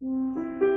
Música